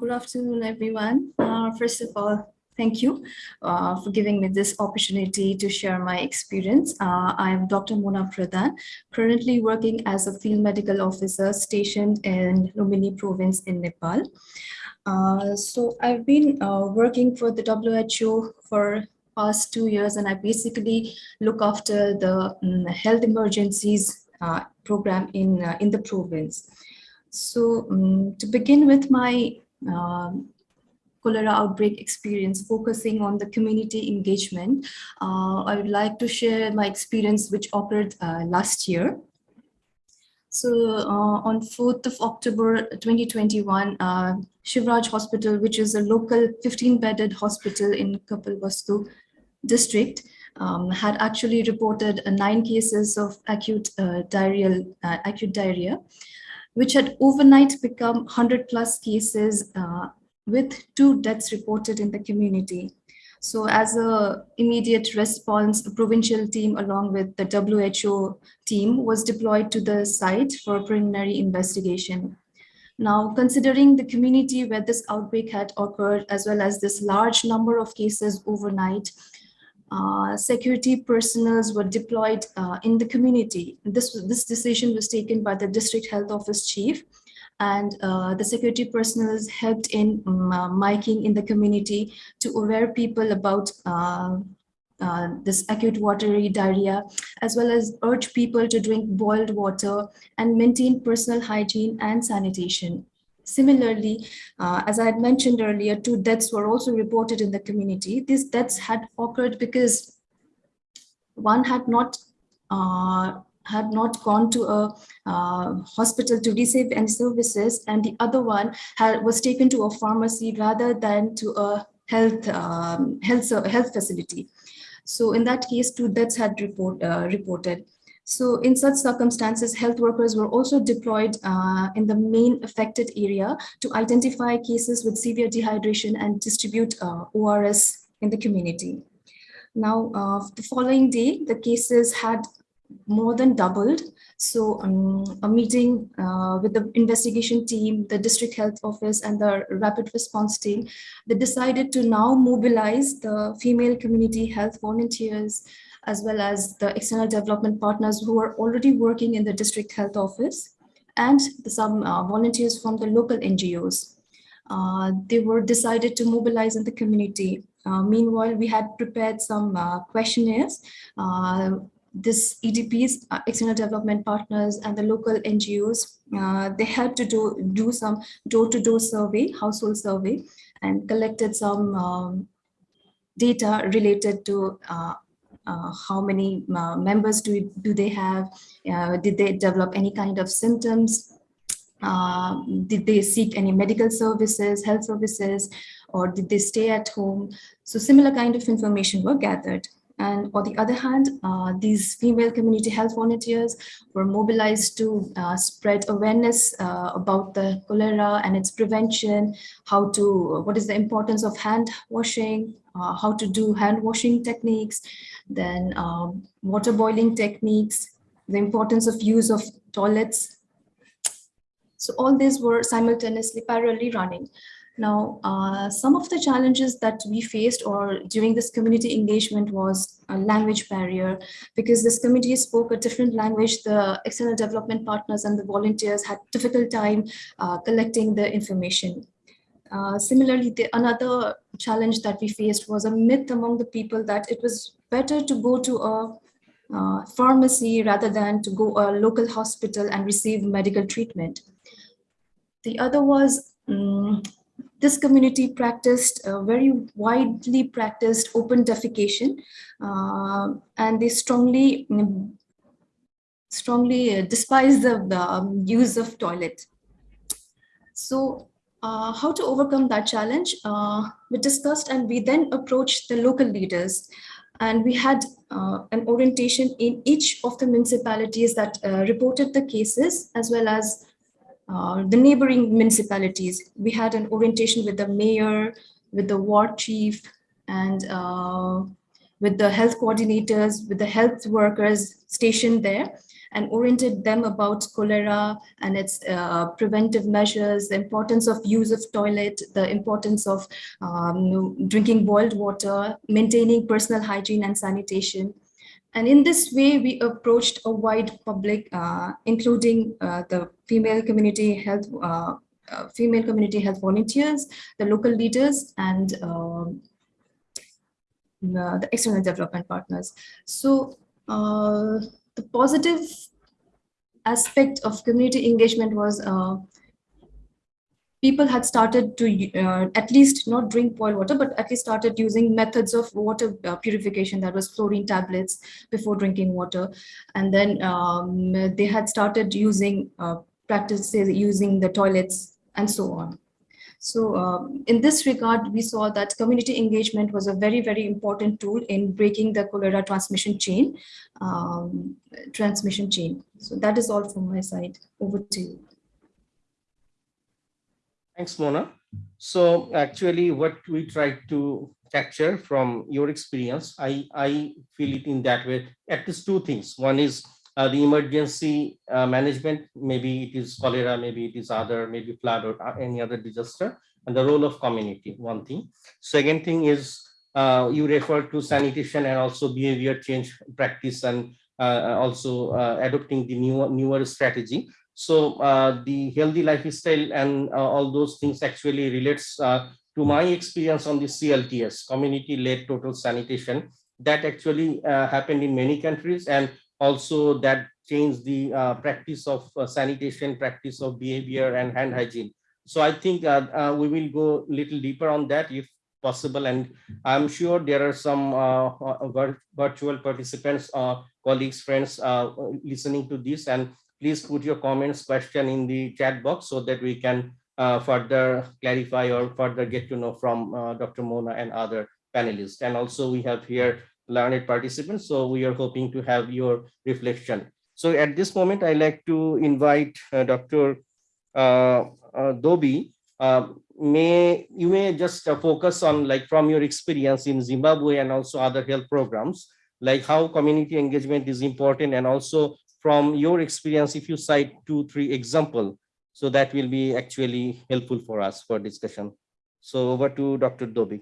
Good afternoon, everyone. Uh, first of all, thank you uh, for giving me this opportunity to share my experience. Uh, I am Dr. Mona Pradhan, currently working as a field medical officer stationed in Lumbini province in Nepal. Uh, so I've been uh, working for the WHO for past two years, and I basically look after the um, health emergencies uh, program in, in the province. So um, to begin with my um, cholera outbreak experience focusing on the community engagement. Uh, I would like to share my experience which occurred uh, last year. So uh, on 4th of October 2021, uh, Shivraj Hospital, which is a local 15-bedded hospital in Kapilvastu district, um, had actually reported uh, nine cases of acute uh, diarrheal, acute diarrhea which had overnight become 100 plus cases uh, with two deaths reported in the community. So as a immediate response, a provincial team along with the WHO team was deployed to the site for preliminary investigation. Now, considering the community where this outbreak had occurred, as well as this large number of cases overnight, uh, security personnel were deployed uh, in the community. This, this decision was taken by the district health office chief and uh, the security personnel helped in um, miking in the community to aware people about uh, this acute watery diarrhea, as well as urge people to drink boiled water and maintain personal hygiene and sanitation. Similarly, uh, as I had mentioned earlier, two deaths were also reported in the community. These deaths had occurred because one had not uh, had not gone to a uh, hospital to receive any services, and the other one had, was taken to a pharmacy rather than to a health um, health health facility. So in that case, two deaths had report, uh, reported. So in such circumstances, health workers were also deployed uh, in the main affected area to identify cases with severe dehydration and distribute uh, ORS in the community. Now, uh, the following day, the cases had more than doubled. So um, a meeting uh, with the investigation team, the district health office and the rapid response team, they decided to now mobilize the female community health volunteers, as well as the external development partners who are already working in the district health office and some uh, volunteers from the local NGOs. Uh, they were decided to mobilize in the community. Uh, meanwhile, we had prepared some uh, questionnaires. Uh, this EDPs, uh, external development partners and the local NGOs, they helped to do, do some door-to-door -door survey, household survey, and collected some um, data related to how many uh, members do, do they have, uh, did they develop any kind of symptoms, uh, did they seek any medical services, health services, or did they stay at home? So similar kind of information were gathered. And on the other hand, uh, these female community health volunteers were mobilized to uh, spread awareness uh, about the cholera and its prevention, how to, what is the importance of hand washing, uh, how to do hand washing techniques, then um, water boiling techniques, the importance of use of toilets. So all these were simultaneously parallelly running. Now, uh, some of the challenges that we faced or during this community engagement was a language barrier because this community spoke a different language. The external development partners and the volunteers had difficult time uh, collecting the information. Uh, similarly, the, another challenge that we faced was a myth among the people that it was better to go to a uh, pharmacy rather than to go a local hospital and receive medical treatment. The other was um, this community practiced uh, very widely practiced open defecation uh, and they strongly mm, strongly uh, despise the, the um, use of toilet. So uh, how to overcome that challenge? Uh, we discussed and we then approached the local leaders. And we had an orientation in each of the municipalities that reported the cases as well as uh, the neighboring municipalities. We had an orientation with the mayor, with the ward chief, and uh, with the health coordinators, with the health workers stationed there. and oriented them about cholera and its uh, preventive measures, the importance of use of toilet, the importance of um, drinking boiled water, maintaining personal hygiene and sanitation. And in this way, we approached a wide public, uh, including uh, the female community health, uh, uh female community health volunteers, the local leaders, and um, the, the, external development partners. So uh, the positive aspect of community engagement was uh, people had started to uh, at least not drink boiled water, but at least started using methods of water uh, purification that was chlorine tablets before drinking water. And then um, they had started using uh, practices using the toilets and so on. So um, in this regard, we saw that community engagement was a very, very important tool in breaking the cholera transmission chain, um, transmission chain. So that is all from my side. Over to you. Thanks, Mona. So actually what we tried to capture from your experience, I, I feel it in that way, at least two things. One is uh, the emergency uh, management, maybe it is cholera, maybe it is other, maybe flood or uh, any other disaster, and the role of community, one thing. Second thing is uh, you refer to sanitation and also behavior change practice and uh, also uh, adopting the newer, newer strategy. So the healthy lifestyle and all those things actually relates to my experience on the CLTS, community-led total sanitation, that actually happened in many countries and also that changed the uh, practice of uh, sanitation, practice of behavior and hand hygiene. So I think uh, uh we will go a little deeper on that if possible. And I'm sure there are some uh, uh, virtual participants, colleagues, friends listening to this. And please put your comments, question in the chat box so that we can further clarify or further get to know from Dr. Mona and other panelists. And also we have here learned participants. So we are hoping to have your reflection. So at this moment, I like to invite uh, Dr. Uh, uh, Dobi. Uh, may you may just uh, focus on like from your experience in Zimbabwe and also other health programs, like how community engagement is important and also from your experience, if you cite two, three example, so that will be actually helpful for us for discussion. So over to Dr. Dobi.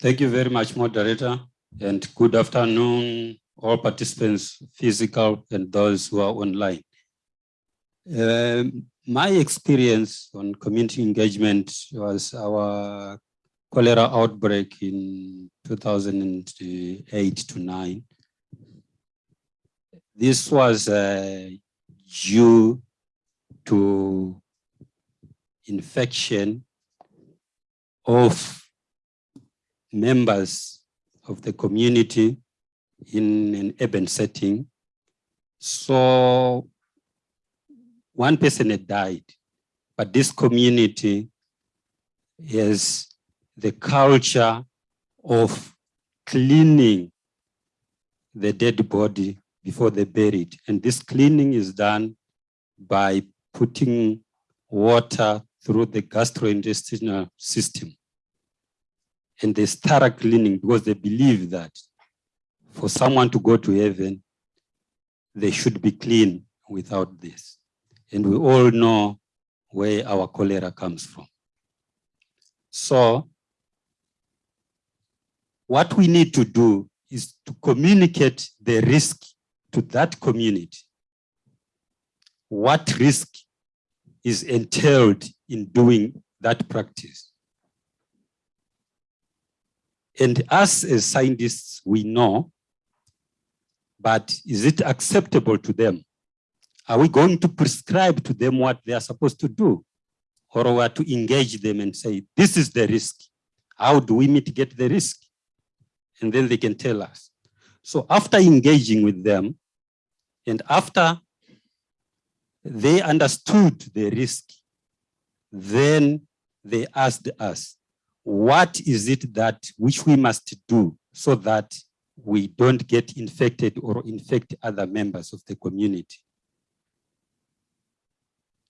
Thank you very much, moderator and good afternoon, all participants, physical and those who are online. Um, my experience on community engagement was our cholera outbreak in 2008 to 9. This was uh, due to infection of members of the community in an urban setting. So one person had died, but this community has the culture of cleaning the dead body before they bury it. And this cleaning is done by putting water through the gastrointestinal system and they start cleaning because they believe that for someone to go to heaven, they should be clean without this. And we all know where our cholera comes from. So what we need to do is to communicate the risk to that community. What risk is entailed in doing that practice? And us as scientists, we know, but is it acceptable to them? Are we going to prescribe to them what they are supposed to do? Or are to engage them and say, this is the risk. How do we mitigate the risk? And then they can tell us. So after engaging with them, and after they understood the risk, then they asked us, what is it that which we must do so that we don't get infected or infect other members of the community.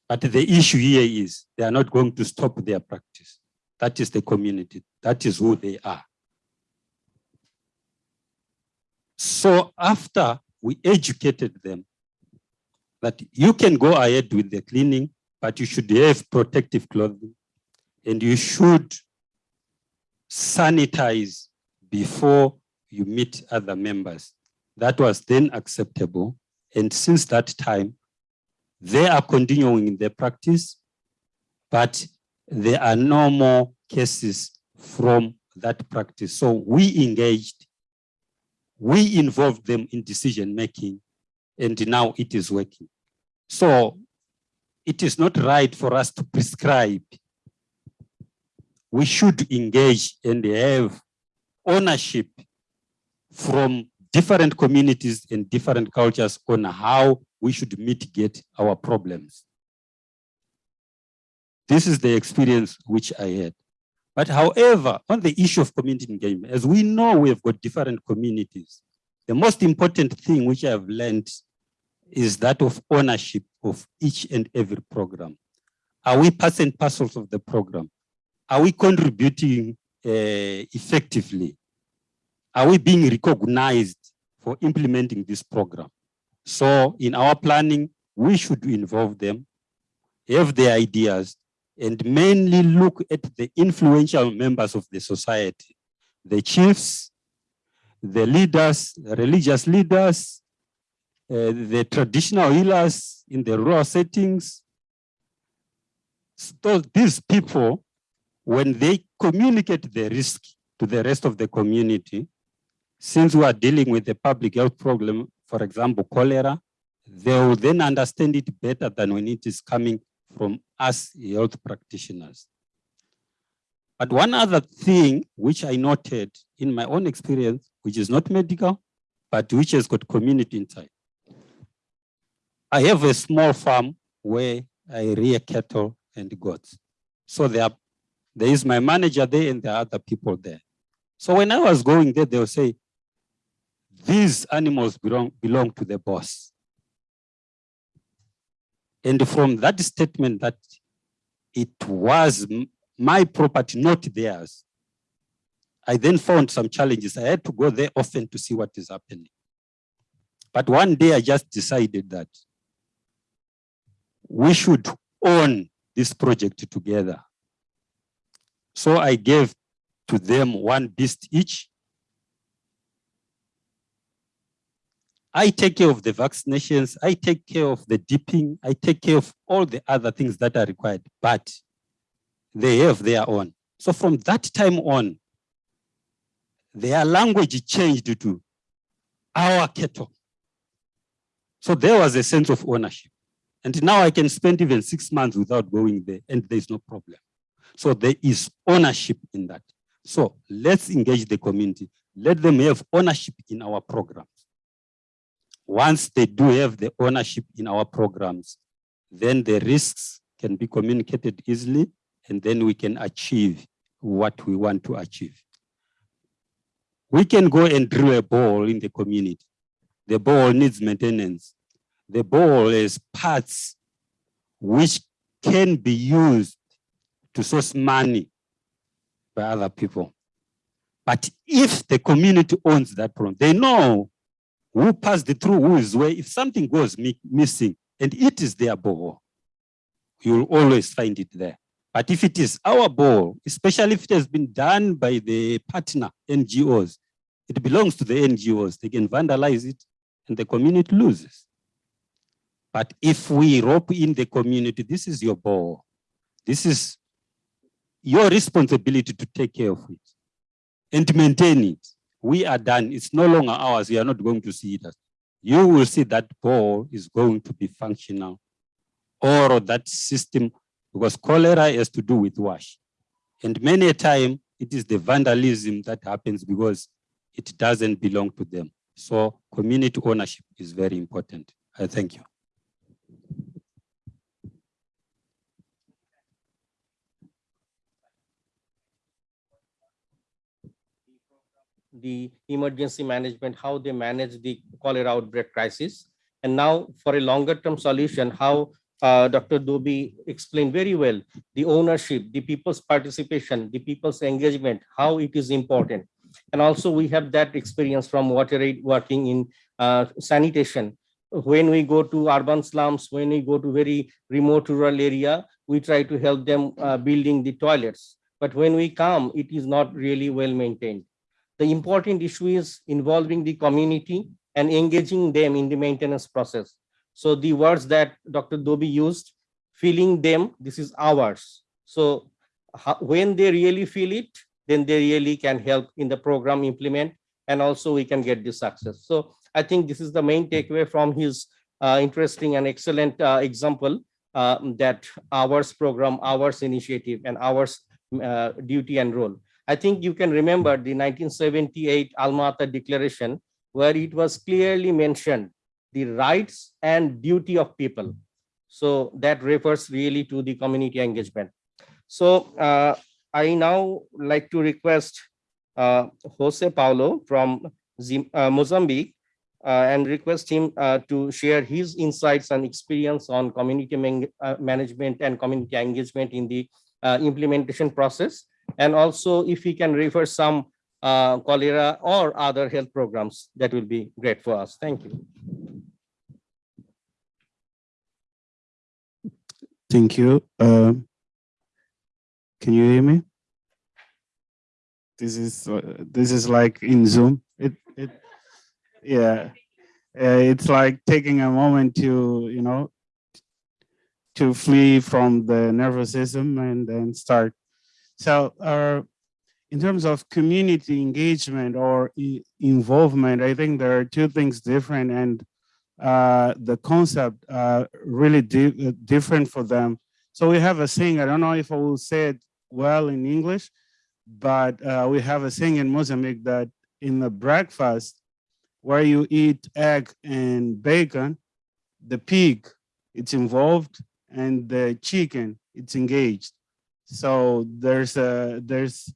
But the issue here is they are not going to stop their practice. That is the community. That is who they are. So after we educated them, that you can go ahead with the cleaning, but you should have protective clothing and you should sanitize before you meet other members. That was then acceptable. And since that time, they are continuing in their practice, but there are no more cases from that practice. So we engaged, we involved them in decision making, and now it is working. So it is not right for us to prescribe. We should engage and have ownership from different communities and different cultures on how we should mitigate our problems. This is the experience which I had. But however, on the issue of community engagement, as we know we have got different communities, the most important thing which I have learned is that of ownership of each and every program. Are we parts and parcels of the program? Are we contributing uh, effectively? Are we being recognized for implementing this program? So in our planning, we should involve them, have their ideas, and mainly look at the influential members of the society, the chiefs, the leaders, religious leaders, uh, the traditional healers in the rural settings. So these people, when they communicate the risk to the rest of the community, since we are dealing with a public health problem, for example, cholera, they will then understand it better than when it is coming from us health practitioners. But one other thing which I noted in my own experience, which is not medical, but which has got community inside. I have a small farm where I rear cattle and goats. So there, there is my manager there and there are other people there. So when I was going there, they'll say, these animals belong, belong to the boss. And from that statement that it was my property, not theirs, I then found some challenges. I had to go there often to see what is happening. But one day I just decided that we should own this project together. So I gave to them one beast each I take care of the vaccinations, I take care of the dipping, I take care of all the other things that are required, but they have their own. So from that time on, their language changed to our cattle. So there was a sense of ownership. And now I can spend even six months without going there and there's no problem. So there is ownership in that. So let's engage the community. Let them have ownership in our programs. Once they do have the ownership in our programs, then the risks can be communicated easily and then we can achieve what we want to achieve. We can go and drill a ball in the community. The ball needs maintenance. The ball is parts which can be used to source money by other people. But if the community owns that problem, they know who passed it through who is where, if something goes missing and it is their ball, you'll always find it there. But if it is our ball, especially if it has been done by the partner NGOs, it belongs to the NGOs. They can vandalize it and the community loses. But if we rope in the community, this is your ball. This is your responsibility to take care of it and to maintain it we are done. It's no longer ours. We are not going to see it. You will see that ball is going to be functional or that system, because cholera has to do with WASH. And many a time it is the vandalism that happens because it doesn't belong to them. So community ownership is very important. I thank you. The emergency management, how they manage the cholera outbreak crisis. And now for a longer term solution, how uh, Dr. Dobi explained very well, the ownership, the people's participation, the people's engagement, how it is important. And also we have that experience from WaterAid working in uh, sanitation. when we go to urban slums, when we go to very remote rural area, we try to help them uh, building the toilets. But when we come, it is not really well maintained. The important issue is involving the community and engaging them in the maintenance process. So the words that Dr. Dobi used, feeling them, this is ours. So when they really feel it, then they really can help in the program implement and also we can get the success. So I think this is the main takeaway from his uh, interesting and excellent uh, example uh, that ours program, ours initiative and ours uh, duty and role. I think you can remember the 1978 Alma-Ata Declaration where it was clearly mentioned the rights and duty of people. So that refers really to the community engagement. So uh, I now like to request uh, Jose Paulo from uh, Mozambique uh, and request him uh, to share his insights and experience on community uh, management and community engagement in the implementation process. And also if we can refer some uh, cholera or other health programs, that will be great for us. Thank you. Thank you. Um, Can you hear me? This is, uh, this is like in Zoom. It, it, yeah. Uh, It's like taking a moment to, you know, to flee from the nervous system and then start. So, uh, in terms of community engagement or i- involvement, I think there are two things different and uh, the concept uh, really di- uh, different for them. So we have a saying, I don't know if I will say it well in English, but uh, we have a saying in Mozambique that in the breakfast where you eat egg and bacon, the pig, it's involved and the chicken, it's engaged. So there's a, there's,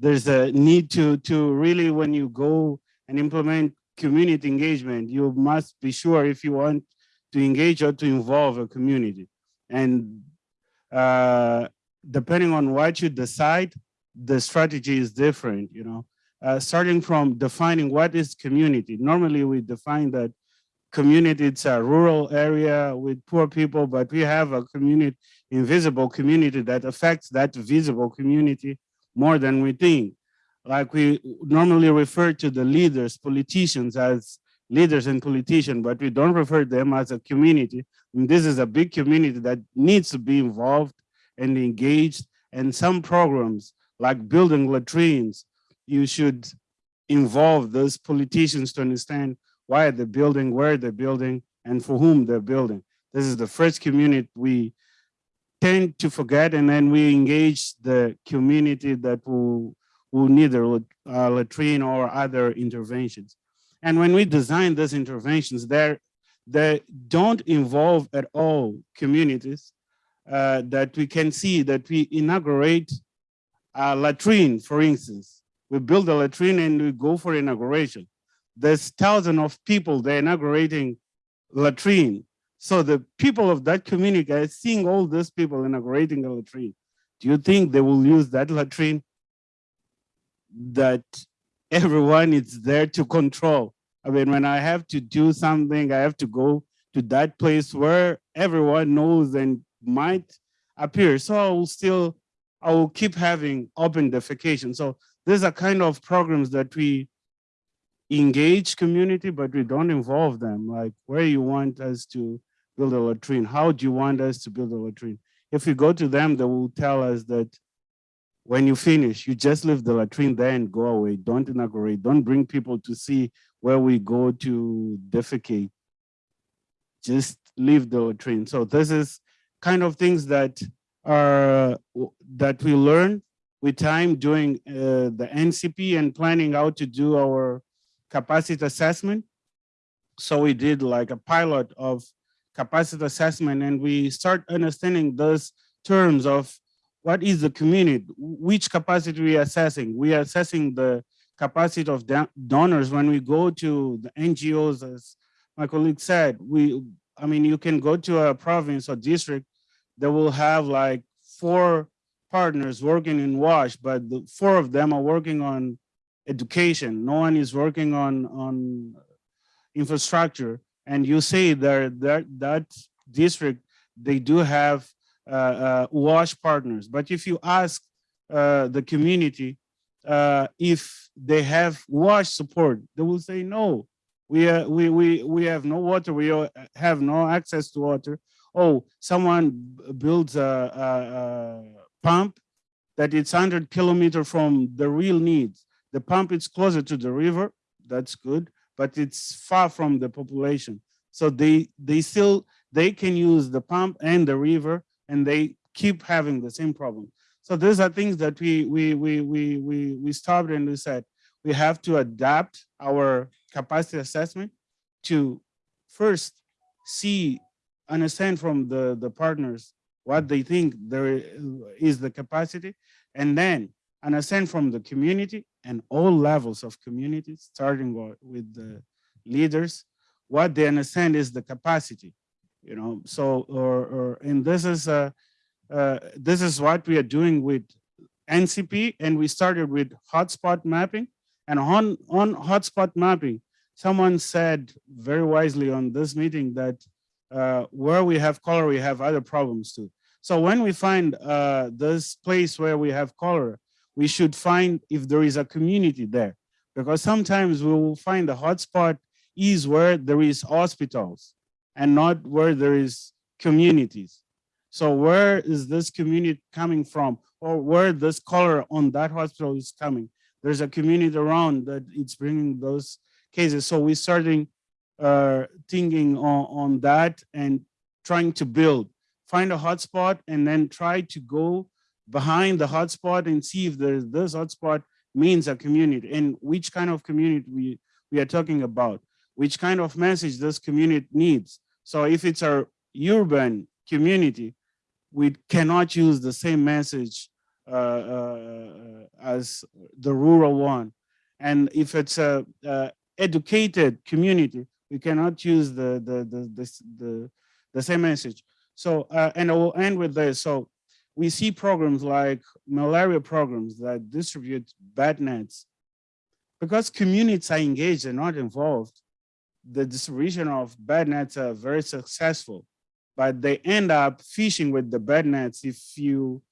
there's a need to, to really, when you go and implement community engagement, you must be sure if you want to engage or to involve a community. And uh, depending on what you decide, the strategy is different, you know. Uh, starting from defining what is community. Normally we define that community, it's a rural area with poor people, but we have a community, invisible community that affects that visible community more than we think like we normally refer to the leaders, politicians as leaders and politicians, but we don't refer them as a community. And this is a big community that needs to be involved and engaged. And some programs like building latrines, you should involve those politicians to understand why they're building, where they're building, and for whom they're building. This is the first community we tend to forget, and then we engage the community that will will need a uh, latrine or other interventions. And when we design those interventions, they're, they don't involve at all communities uh, that we can see that we inaugurate a latrine, for instance. We build a latrine and we go for inauguration. There's thousands of people they're inaugurating latrine. So the people of that community are seeing all those people inaugurating a latrine. Do you think they will use that latrine? that everyone is there to control. I mean, when I have to do something, I have to go to that place where everyone knows and might appear. So I will still, I will keep having open defecation. So these are kind of programs that we engage community, but we don't involve them. Like where you want us to build a latrine? How do you want us to build a latrine? If you go to them, they will tell us that when you finish, you just leave the latrine there and go away. Don't inaugurate. Don't bring people to see where we go to defecate. Just leave the latrine. So this is kind of things that are that we learn with time doing uh, the NCP and planning how to do our capacity assessment. So we did like a pilot of capacity assessment and we start understanding those terms of what is the community? Which capacity we are assessing? We are assessing the capacity of donors when we go to the NGOs, as my colleague said, we, I mean, you can go to a province or district that will have like four partners working in WASH, but the four of them are working on education. No one is working on, on infrastructure. and you say that that that district they do have uh, uh, WASH partners, but if you ask uh, the community uh, if they have WASH support, they will say no. We we we we have no water. We have no access to water. Oh, someone builds a, a, a pump that it's 100 kilometer from the real needs. The pump is closer to the river. That's good, but it's far from the population. So they they still they can use the pump and the river, and they keep having the same problem. So these are things that we we we we we we stopped and we said we have to adapt our capacity assessment to first see understand from the the partners what they think there is the capacity and then understand from the community and all levels of community, starting with the leaders what they understand is the capacity you know so or or and this is uh uh, this is what we are doing with NCP, and we started with hotspot mapping. And on, on hotspot mapping, someone said very wisely on this meeting that uh, where we have cholera, we have other problems too. So when we find uh, this place where we have cholera, we should find if there is a community there. Because sometimes we will find the hotspot is where there is hospitals and not where there is communities. So where is this community coming from or where this cholera on that hospital is coming? There's a community around that it's bringing those cases. So we're starting uh, thinking on, on that and trying to build, find a hotspot and then try to go behind the hotspot and see if there's this hotspot means a community and which kind of community we, we are talking about, which kind of message this community needs. So if it's a urban community, we cannot use the same message uh, uh, as the rural one. And if it's a, uh educated community, we cannot use the the the the, the, the same message. So uh, and I will end with this. So we see programs like malaria programs that distribute bed nets because communities are engaged and not involved. The distribution of bed nets are very successful but they end up fishing with the bed nets if you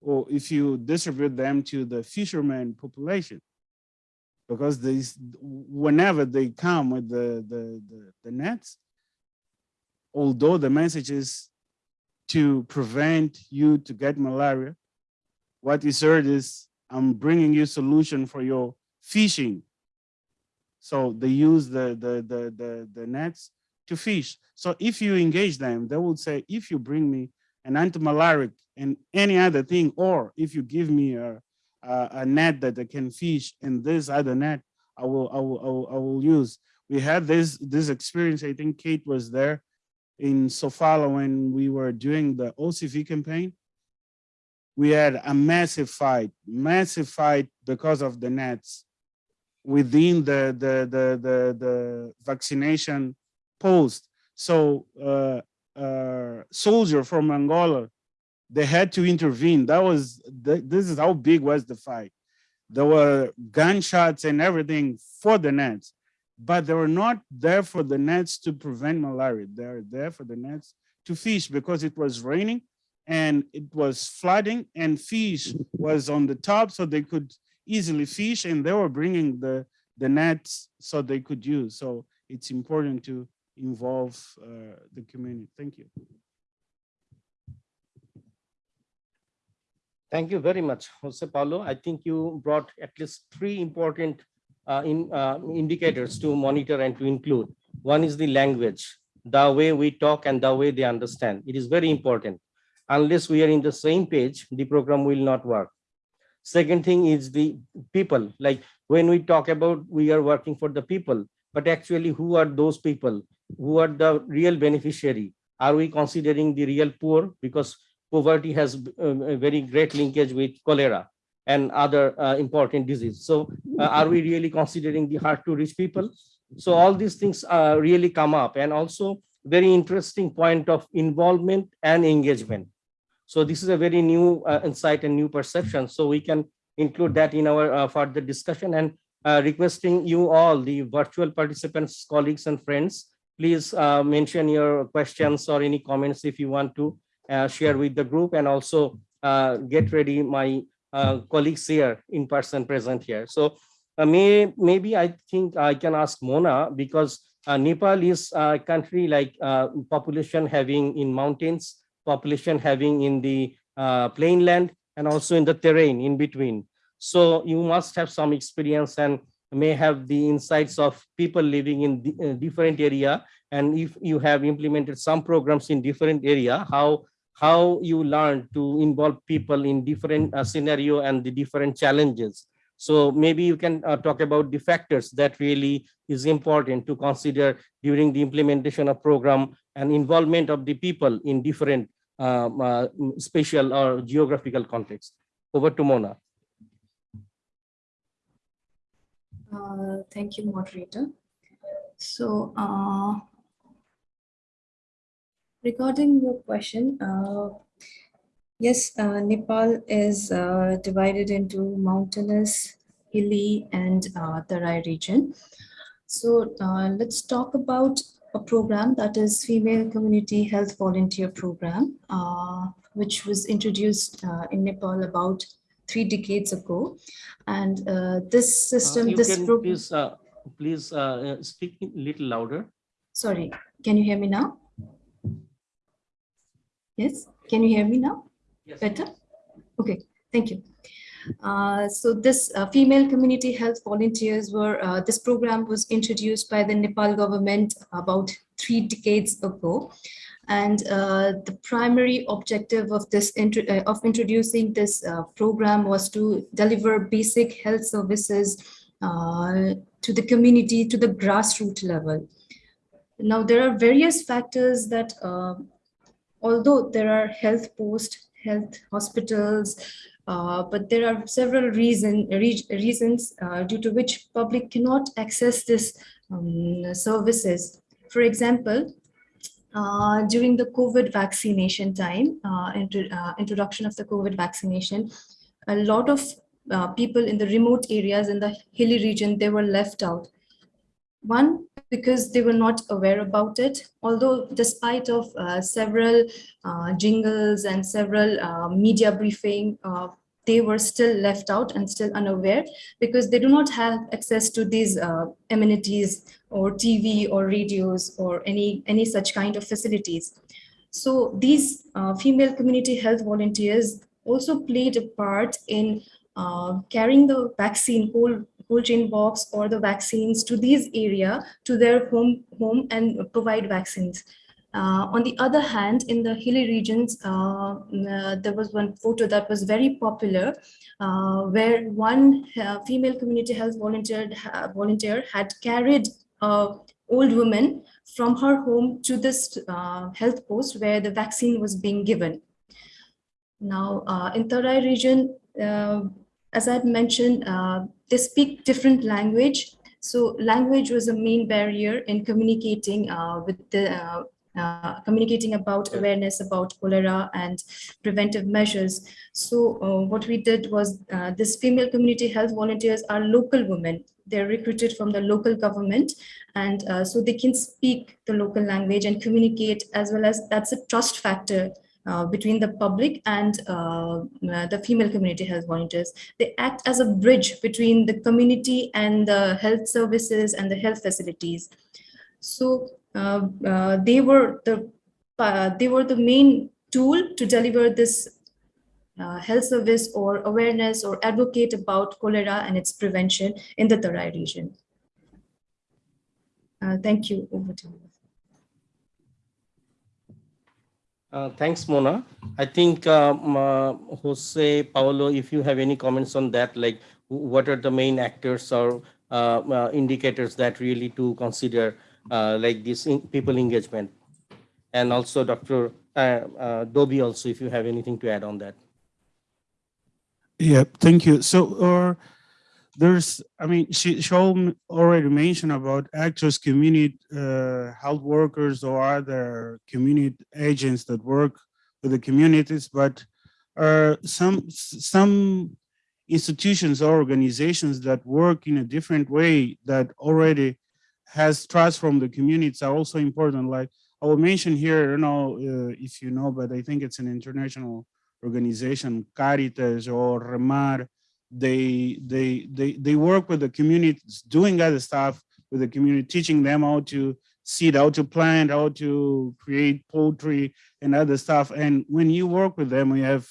or if you distribute them to the fisherman population because these whenever they come with the the the, the nets although the message is to prevent you to get malaria what is heard is i'm bringing you solution for your fishing so they use the the the the, the nets to fish. So if you engage them, they will say, if you bring me an antimalaric and any other thing, or if you give me a, a, a net that I can fish and this other net, I will, I will, I will, I will use. We had this, this experience, I think Kate was there in Sofala when we were doing the OCV campaign. We had a massive fight, massive fight because of the nets within the, the, the, the, the vaccination post. So uh, uh, soldier from Angola, they had to intervene. That was, th- this is how big was the fight. There were gunshots and everything for the nets, but they were not there for the nets to prevent malaria. They're there for the nets to fish because it was raining and it was flooding and fish was on the top so they could easily fish and they were bringing the, the nets so they could use. So it's important to involve uh, the community. Thank you. Thank you very much, Jose Paulo. I think you brought at least three important in, uh, indicators to monitor and to include. One is the language, the way we talk and the way they understand. It is very important. Unless we are in the same page, the program will not work. Second thing is the people, like when we talk about we are working for the people, but actually who are those people? Who are the real beneficiary? Are we considering the real poor? Because poverty has um, a very great linkage with cholera and other uh, important diseases. So uh, are we really considering the hard to reach people? So all these things uh, really come up and also very interesting point of involvement and engagement. So this is a very new uh, insight and new perception. So we can include that in our uh, further discussion and uh, requesting you all, the virtual participants, colleagues and friends, please mention your questions or any comments if you want to share with the group and also get ready my uh, colleagues here in person present here. So uh, may, maybe I think I can ask Mona because uh, Nepal is a country like uh, population having in mountains, population having in the uh, plain land and also in the terrain in between. So you must have some experience and may have the insights of people living in uh, different area. And if you have implemented some programs in different area, how how you learn to involve people in different uh, scenario and the different challenges. So maybe you can uh, talk about the factors that really is important to consider during the implementation of program and involvement of the people in different um, uh, spatial or geographical context. Over to Mona. Uh, Thank you, moderator. So uh, regarding your question, uh, yes, uh, Nepal is uh, divided into mountainous, hilly, and uh, Tarai region. So uh, let's talk about a program that is Female Community Health Volunteer Program, uh, which was introduced uh, in Nepal about three decades ago. And uh, this system, this program. please, uh, please speak a little louder. Sorry, can you hear me now? Yes, can you hear me now? Yes. Better? Okay, thank you. Uh, So this uh, female community health volunteers were, uh, this program was introduced by the Nepal government about three decades ago. And uh, the primary objective of this, uh, of introducing this uh, program was to deliver basic health services uh, to the community, to the grassroots level. Now, there are various factors that, uh, although there are health post health hospitals, uh, but there are several reason, re- reasons uh, due to which public cannot access this um, services. For example, uh, during the COVID vaccination time, uh, uh, introduction of the COVID vaccination, a lot of uh, people in the remote areas in the hilly region, they were left out. One, because they were not aware about it, although despite of uh, several uh, jingles and several uh, media briefing, uh, they were still left out and still unaware because they do not have access to these amenities or TV or radios or any, any such kind of facilities. So these female community health volunteers also played a part in uh, carrying the vaccine whole chain box or the vaccines to these area to their home home and provide vaccines. Uh, on the other hand, in the hilly regions, uh, uh, there was one photo that was very popular, uh, where one uh, female community health volunteer volunteer had carried a old woman from her home to this uh, health post where the vaccine was being given. Now, in Tarai region, as I mentioned, they speak different language. So language was a main barrier in communicating uh, with the uh, uh, communicating about awareness about cholera and preventive measures. So uh, what we did was uh, this female community health volunteers are local women. They're recruited from the local government and uh, so they can speak the local language and communicate as well as that's a trust factor between the public and uh, uh, the female community health volunteers. They act as a bridge between the community and the health services and the health facilities. So uh, uh, they were the uh, they were the main tool to deliver this uh, health service or awareness or advocate about cholera and its prevention in the Tarai region. Uh, thank you. Over to you. Uh, Thanks, Mona. I think um, uh, Jose, Paolo, if you have any comments on that, like what are the main actors or uh, uh, indicators that really to consider uh, like this people engagement? And also Dr. Doby also, if you have anything to add on that. Yeah, thank you. So, uh, there's, I mean, she, she already mentioned about actors, community, uh, health workers or other community agents that work with the communities, but, uh, some, some institutions or organizations that work in a different way that already, has trust from the communities are also important. Like I will mention here, you know, uh, if you know, but I think it's an international organization, Caritas or Remar. They they they they work with the communities, doing other stuff with the community, teaching them how to seed, how to plant, how to create poultry and other stuff. And when you work with them, we have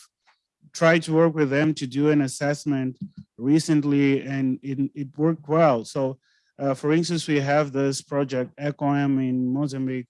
tried to work with them to do an assessment recently and it, it worked well. So uh, for instance, we have this project ECOM in Mozambique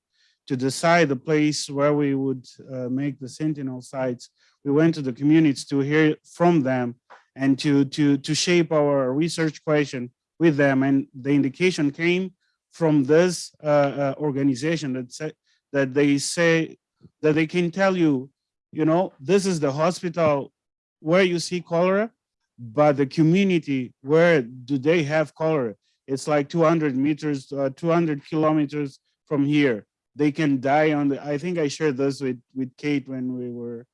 to decide the place where we would uh, make the sentinel sites. We went to the communities to hear from them and to, to, to shape our research question with them. And the indication came from this uh, uh, organization that that they say that they can tell you, you know, this is the hospital where you see cholera, but the community, where do they have cholera? It's like 200 meters, uh, 200 kilometers from here. They can die on the, I think I shared this with, with Kate when we were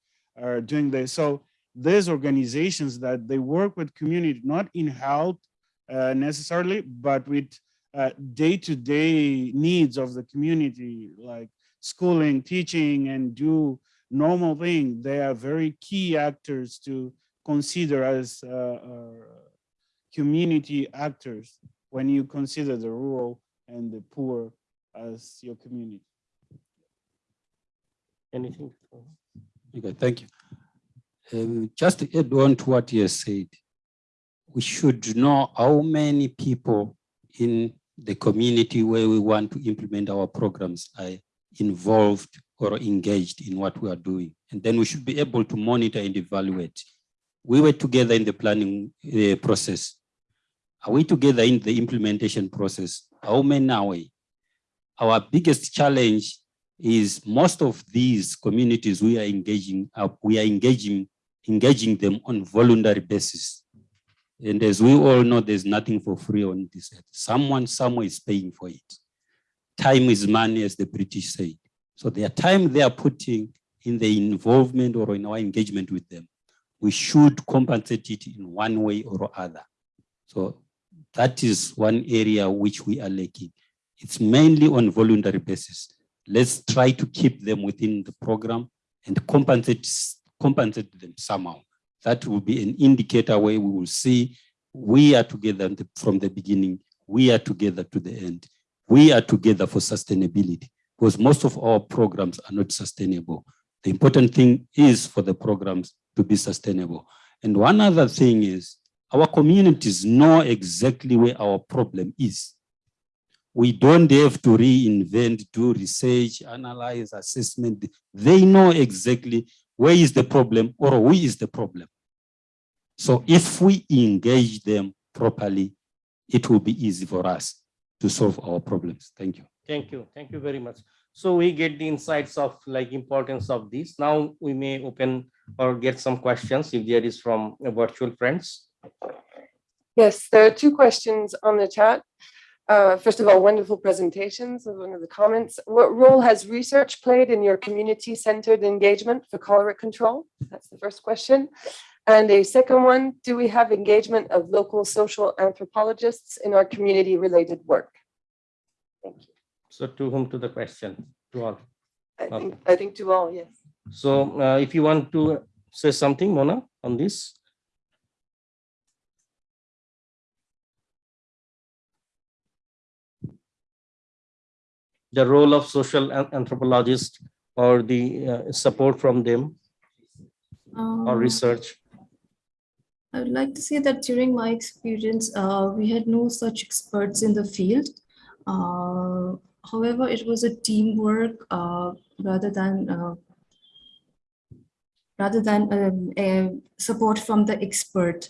uh, doing this. So there's organizations that they work with community, not in health uh, necessarily, but with uh, day-to-day needs of the community, like schooling, teaching, and do normal thing. They are very key actors to consider as uh, uh, community actors when you consider the rural and the poor as your community. Anything? Okay, thank you. Um, just to add on to what you said, we should know how many people in the community where we want to implement our programs are involved or engaged in what we are doing. And then we should be able to monitor and evaluate. We were together in the planning uh, process. Are we together in the implementation process? How many are we? Our biggest challenge is most of these communities we are engaging, uh, we are engaging, engaging them on voluntary basis. And as we all know, there's nothing for free on this. earth. Someone somewhere is paying for it. Time is money, as the British say. So their time they are putting in the involvement or in our engagement with them, we should compensate it in one way or other. So that is one area which we are lacking. It's mainly on voluntary basis. Let's try to keep them within the program and compensate, compensate them somehow. That will be an indicator where we will see we are together from the beginning, we are together to the end. We are together for sustainability because most of our programs are not sustainable. The important thing is for the programs to be sustainable. And one other thing is our communities know exactly where our problem is. We don't have to reinvent, do research, analyze, assessment. They know exactly where is the problem or who is the problem. So if we engage them properly, it will be easy for us to solve our problems. Thank you. Thank you. Thank you very much. So we get the insights of like importance of this. Now we may open or get some questions if there is from virtual friends. Yes, there are two questions on the chat. Uh, First of all, wonderful presentations is one of the comments. What role has research played in your community-centered engagement for cholera control? That's the first question. And a second one, do we have engagement of local social anthropologists in our community-related work? Thank you. So to whom to the question? To all. I Okay. think, I think to all, yes. So uh, if you want to say something, Mona, on this. The role of social anthropologists or the uh, support from them or Um, research. I would like to say that during my experience, uh, we had no such experts in the field. Uh, however, it was a teamwork uh, rather than uh, rather than um, a support from the expert.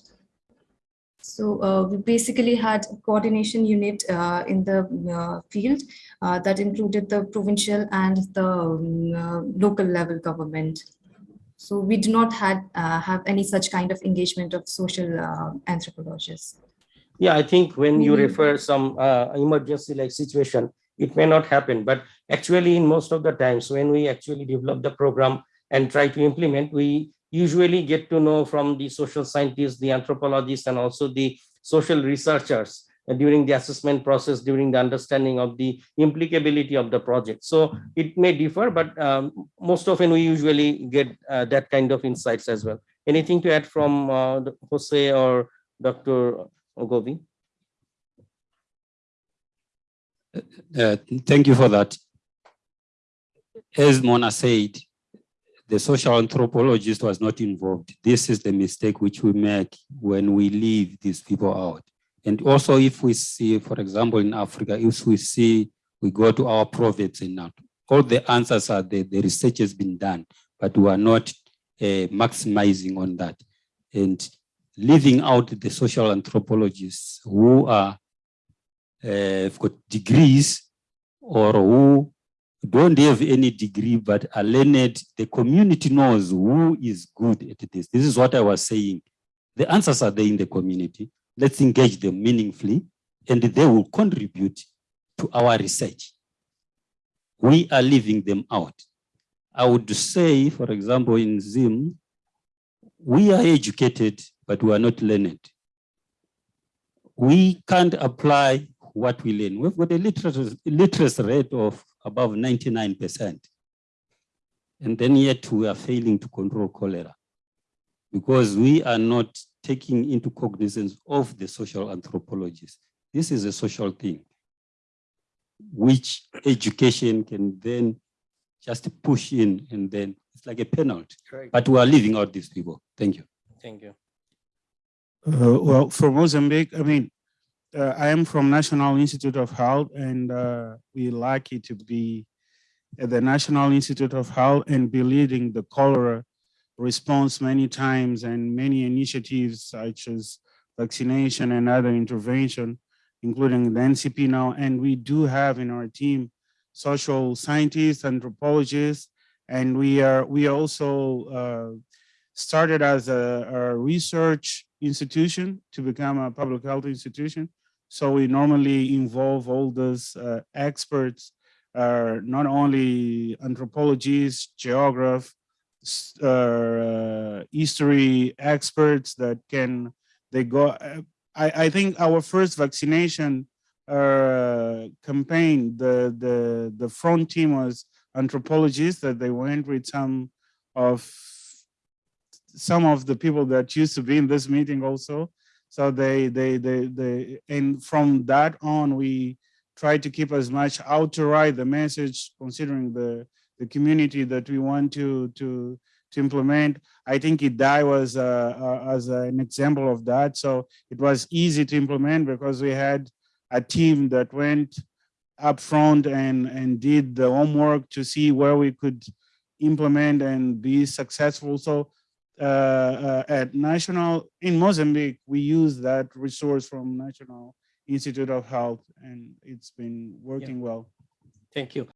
So uh, we basically had a coordination unit uh, in the uh, field uh, that included the provincial and the um, uh, local level government. So we do not had, uh, have any such kind of engagement of social uh, anthropologists. Yeah, I think when you Mhm. refer some uh, emergency like situation, it may not happen, but actually in most of the times when we actually develop the program and try to implement, we usually get to know from the social scientists, the anthropologists, and also the social researchers during the assessment process, during the understanding of the implicability of the project. So it may differ, but um, most often we usually get uh, that kind of insights as well. Anything to add from uh, Jose or Dr. Govi? Uh, Thank you for that. As Mona said, the social anthropologist was not involved. This is the mistake which we make when we leave these people out. And also if we see, for example, in Africa, if we see, we go to our province and now, all the answers are there, the research has been done, but we are not uh, maximizing on that. And leaving out the social anthropologists who are uh, have got degrees or who don't have any degree but are learned, the community knows who is good at this. This is what I was saying. The answers are there in the community. Let's engage them meaningfully and they will contribute to our research. We are leaving them out. I would say, for example, in Zim, we are educated, but we are not learned. We can't apply what we learn. We've got a literacy, literacy rate of above 99%. And then yet we are failing to control cholera because we are not taking into cognizance of the social anthropologists. This is a social thing, which education can then just push in and then it's like a penalty. Correct. But we are leaving out these people. Thank you. Thank you. Uh, well, for Mozambique, I mean, uh, I am from National Institute of Health and uh, we're lucky to be at the National Institute of Health and be leading the cholera response many times and many initiatives such as vaccination and other intervention, including the NCP now. And we do have in our team social scientists, anthropologists, and we are we also uh, started as a, a research institution to become a public health institution. So we normally involve all those uh, experts, uh, not only anthropologists, geographers, uh, history experts that can, they go, uh, I, I think our first vaccination uh, campaign, the, the, the front team was anthropologists that they went with some of some of the people that used to be in this meeting also. So they, they, they, they, and from that on, we try to keep as much out to write the message, considering the, the community that we want to, to, to implement. I think IDAI was uh, uh, as an example of that. So it was easy to implement because we had a team that went up front and, and did the homework to see where we could implement and be successful. So Uh, uh, at national, in Mozambique, we use that resource from National Institute of Health and it's been working well. Thank you.